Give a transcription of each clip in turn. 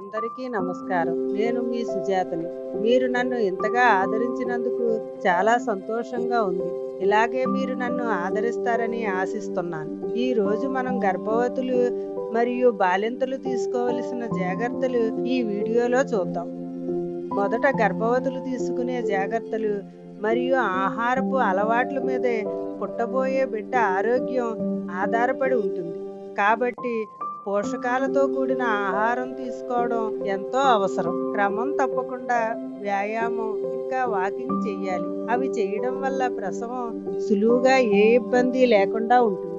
అందరికీ నమస్కారం. నేను మీ సుజాతని. మీరు నన్ను ఇంతగా ఆదరించినందుకు చాలా సంతోషంగా ఉంది. ఇలాగే మీరు నన్ను ఆదరిస్తారని ఆశిస్తున్నాను. ఈ రోజు మనం గర్భవతులు మరియు బాలింతలు తీసుకోవలసిన జాగ్రత్తలు ఈ వీడియోలో చూద్దాం. మొదట గర్భవతులు తీసుకునే జాగ్రత్తలు మరియు ఆహారపు అలవాట్ల మీదే పుట్టబోయే బిడ్డ ఆరోగ్యం ఆధారపడి ఉంటుంది. కాబట్టి పోషకాలతో కూడిన ఆహారం తీసుకోవడం ఎంతో అవసరం. క్రమం తప్పకుండా వ్యాయామం ఇంకా వాకింగ్ చేయాలి అవి చేయడం వల్ల ప్రసవం సులువుగా ఏ ఇబ్బంది లేకుండా ఉంటుంది.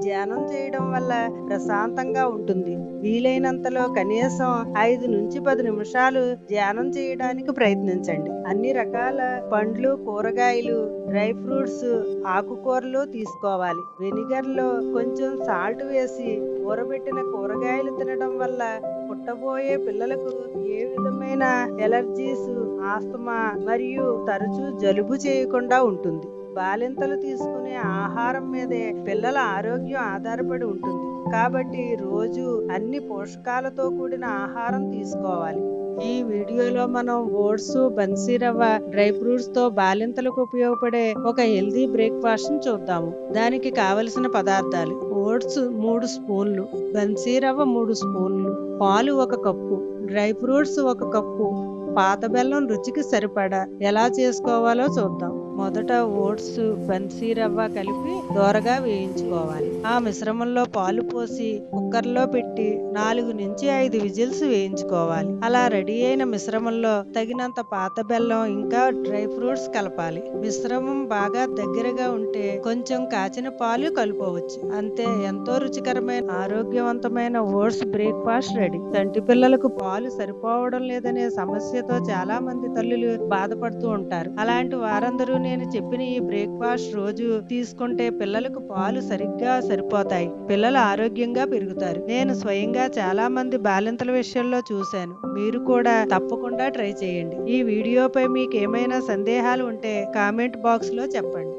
ధ్యానం చేయడం వల్ల ప్రశాంతంగా ఉంటుంది. వీలైనంతలో కనీసం ఐదు నుంచి పది నిమిషాలు ధ్యానం చేయడానికి ప్రయత్నించండి. అన్ని రకాల పండ్లు కూరగాయలు డ్రై ఫ్రూట్స్ ఆకుకూరలు తీసుకోవాలి. వెనిగర్లో కొంచెం సాల్ట్ వేసి ఊరబెట్టిన కూరగాయలు తినడం వల్ల పుట్టబోయే పిల్లలకు ఏ విధమైన ఎలర్జీస్ ఆస్తమా మరియు తరచూ జలుబు చేయకుండా ఉంటుంది. బాలింతలు తీసుకునే ఆహారం మీదే పిల్లల ఆరోగ్యం ఆధారపడి ఉంటుంది. కాబట్టి రోజు అన్ని పోషకాలతో కూడిన ఆహారం తీసుకోవాలి. ఈ వీడియోలో మనం ఓట్స్ బన్సీ రవ్వ డ్రై ఫ్రూట్స్తో బాలింతలకు ఉపయోగపడే ఒక హెల్దీ బ్రేక్ఫాస్ట్ చూద్దాము. దానికి కావలసిన పదార్థాలు ఓట్స్ మూడు స్పూన్లు బన్సీరవ్వ మూడు స్పూన్లు పాలు ఒక కప్పు డ్రై ఫ్రూట్స్ ఒక కప్పు పాత బెల్లం రుచికి సరిపడా ఎలా చేసుకోవాలో చూద్దాం. మొదట ఓట్స్ బన్సీ రవ్వ కలిపి దోరగా వేయించుకోవాలి. ఆ మిశ్రమంలో పాలు పోసి కుక్కర్లో పెట్టి నాలుగు నుంచి ఐదు విజిల్స్ వేయించుకోవాలి. అలా రెడీ అయిన మిశ్రమంలో తగినంత పాత బెల్లం ఇంకా డ్రై ఫ్రూట్స్ కలపాలి. మిశ్రమం బాగా దగ్గరగా ఉంటే కొంచెం కాచిన పాలు కలుపవచ్చు అంతే ఎంతో రుచికరమైన ఆరోగ్యవంతమైన ఓట్స్ బ్రేక్ఫాస్ట్ రెడీ. తంటి పిల్లలకు పాలు సరిపోవడం లేదనే సమస్యతో చాలా మంది తల్లులు బాధపడుతూ ఉంటారు. అలాంటి వారందరూ నేను చెప్పిన ఈ బ్రేక్ఫాస్ట్ రోజు తీసుకుంటే పిల్లలకు పాలు సరిగ్గా సరిపోతాయి. పిల్లలు ఆరోగ్యంగా పెరుగుతారు. నేను స్వయంగా చాలా మంది బాలింతల విషయంలో చూశాను. మీరు కూడా తప్పకుండా ట్రై చేయండి. ఈ వీడియోపై మీకు ఏమైనా సందేహాలు ఉంటే కామెంట్ బాక్స్లో చెప్పండి.